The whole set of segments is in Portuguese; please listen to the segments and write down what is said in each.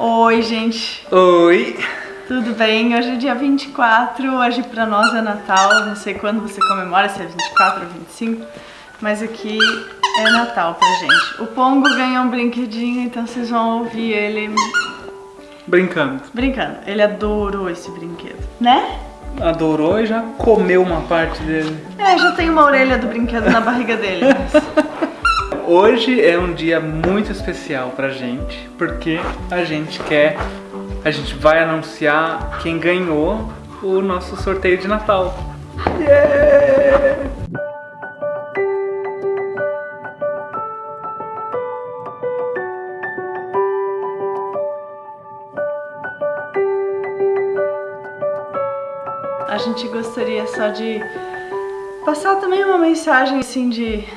Oi, gente. Oi. Tudo bem? Hoje é dia 24, hoje pra nós é Natal, não sei quando você comemora, se é 24 ou 25, mas aqui é Natal pra gente. O Pongo ganhou um brinquedinho, então vocês vão ouvir ele... Brincando. Brincando. Ele adorou esse brinquedo, né? Adorou e já comeu uma parte dele. É, já tem uma orelha do brinquedo na barriga dele. Hoje é um dia muito especial pra gente, porque a gente quer, a gente vai anunciar quem ganhou o nosso sorteio de Natal. Yeah! A gente gostaria só de passar também uma mensagem assim de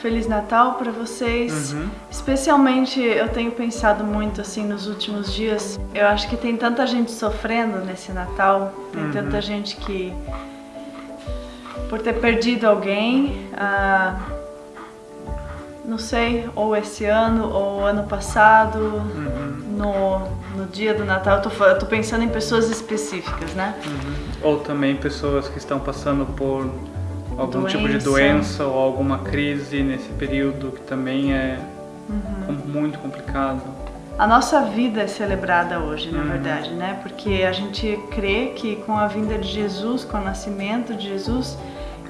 Feliz Natal para vocês. Uhum. Especialmente eu tenho pensado muito assim nos últimos dias. Eu acho que tem tanta gente sofrendo nesse Natal, tem uhum. tanta gente que por ter perdido alguém, ah, não sei, ou esse ano ou ano passado, uhum. no, no dia do Natal. Eu tô, eu tô pensando em pessoas específicas, né? Uhum. Ou também pessoas que estão passando por algum doença. tipo de doença ou alguma crise nesse período que também é uhum. muito complicado. A nossa vida é celebrada hoje, na uhum. verdade, né? Porque a gente crê que com a vinda de Jesus, com o nascimento de Jesus,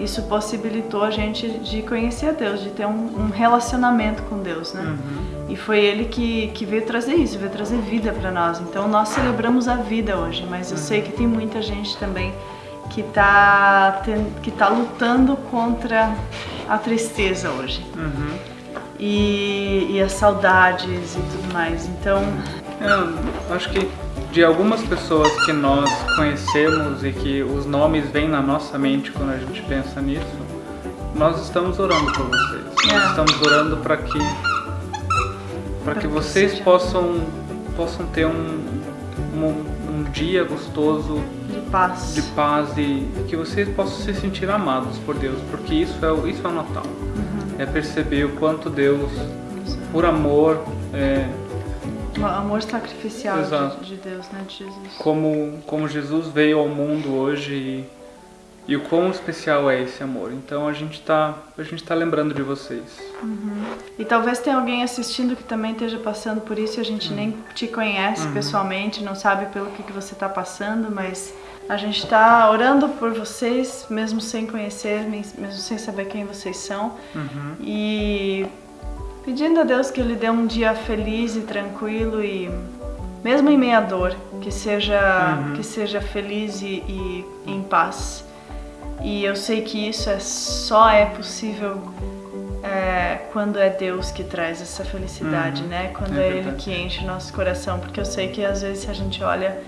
isso possibilitou a gente de conhecer a Deus, de ter um, um relacionamento com Deus, né? Uhum. E foi Ele que, que veio trazer isso, veio trazer vida para nós. Então nós celebramos a vida hoje, mas eu uhum. sei que tem muita gente também que está que tá lutando contra a tristeza hoje. Uhum. E, e, as saudades e tudo mais. Então. Eu acho que de algumas pessoas que nós conhecemos e que os nomes vêm na nossa mente quando a gente pensa nisso, nós estamos orando por vocês. É. Nós estamos orando para que para que, que vocês possam possam ter um, um, um dia gostoso paz. De paz e que vocês possam se sentir amados por Deus, porque isso é, isso é o Natal. Uhum. É perceber o quanto Deus, por amor, é, o amor sacrificial de, de, Deus, né, de Jesus. Como, como Jesus veio ao mundo hoje e, e o quão especial é esse amor. Então a gente está a gente tá lembrando de vocês. Uhum. E talvez tenha alguém assistindo que também esteja passando por isso e a gente uhum. nem te conhece uhum. pessoalmente, não sabe pelo que, que você está passando, mas a gente está orando por vocês, mesmo sem conhecer, mesmo sem saber quem vocês são. Uhum. E pedindo a Deus que Ele dê um dia feliz e tranquilo e mesmo em meia dor, que seja, uhum. que seja feliz e, e, em paz. E eu sei que isso é, só é possível é, quando é Deus que traz essa felicidade, uhum. né? Quando é, é Ele que enche o nosso coração, porque eu sei que às vezes a gente olha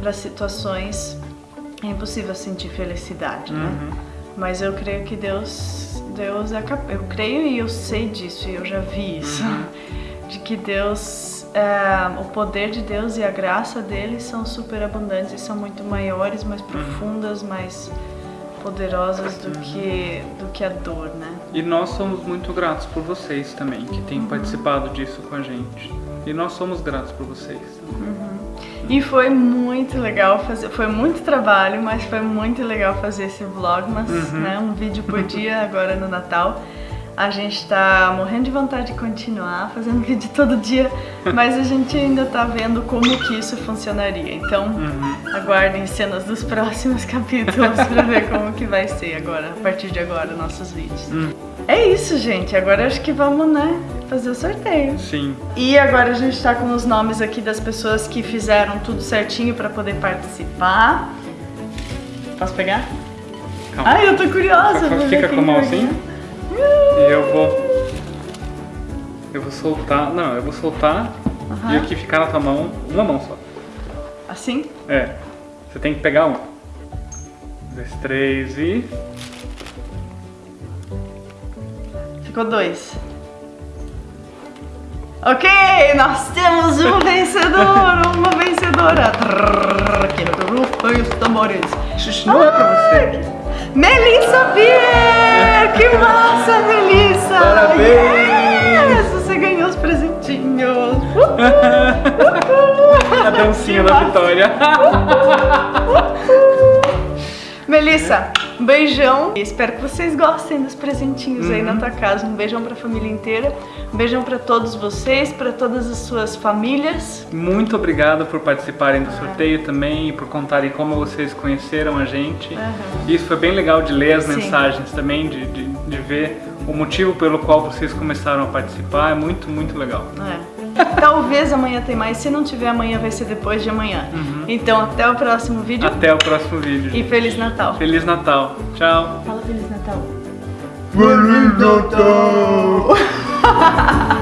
para situações é impossível sentir felicidade, né? uhum. né? Mas eu creio que Deus, Deus é capaz. Eu creio e eu sei disso e eu já vi isso, uhum. de que Deus, é, o poder de Deus e a graça dele são super abundantes e são muito maiores, mais uhum. profundas, mais poderosas do uhum. que do que a dor, né? E nós somos muito gratos por vocês também que têm uhum. participado disso com a gente. E nós somos gratos por vocês. Uhum. E foi muito legal fazer, foi muito trabalho, mas foi muito legal fazer esse vlogmas, uhum. né? Um vídeo por dia agora no Natal. A gente tá morrendo de vontade de continuar fazendo vídeo todo dia, mas a gente ainda tá vendo como que isso funcionaria. Então, uhum. Aguardem cenas dos próximos capítulos pra ver como que vai ser agora, a partir de agora, nossos vídeos. Uhum. É isso, gente. Agora acho que vamos, né, fazer o sorteio. Sim. E agora a gente tá com os nomes aqui das pessoas que fizeram tudo certinho pra poder participar. Posso pegar? Calma. Ai, eu tô curiosa. Fica com a mão assim. E eu vou... Eu vou soltar... Não, eu vou soltar uhum. e aqui ficar na tua mão, uma mão só. Assim? É. Você tem que pegar um. Dois, três e... Ficou dois. Ok, nós temos um vencedor, uma vencedora. Aqui no rufem os tambores. Xuxa, não é pra você. Melissa Pierre! Que massa, Melissa! Parabéns! Yes, você ganhou os presentinhos! Uhul, uhul. Dancinha da Vitória. Melissa, um beijão. Espero que vocês gostem dos presentinhos uhum. aí na uhum. tua casa. Um beijão pra família inteira. Um beijão pra todos vocês, pra todas as suas famílias. Muito obrigado por participarem do sorteio também e por contarem como vocês conheceram a gente. Uhum. Isso foi bem legal de ler as Sim. mensagens também, de, de, de ver o motivo pelo qual vocês começaram a participar. É muito, muito legal. É. Talvez amanhã tem mais, se não tiver amanhã vai ser depois de amanhã. Uhum. Então até o próximo vídeo. Até o próximo vídeo. E Feliz Natal. Feliz Natal. Tchau. Fala Feliz Natal. Feliz Natal!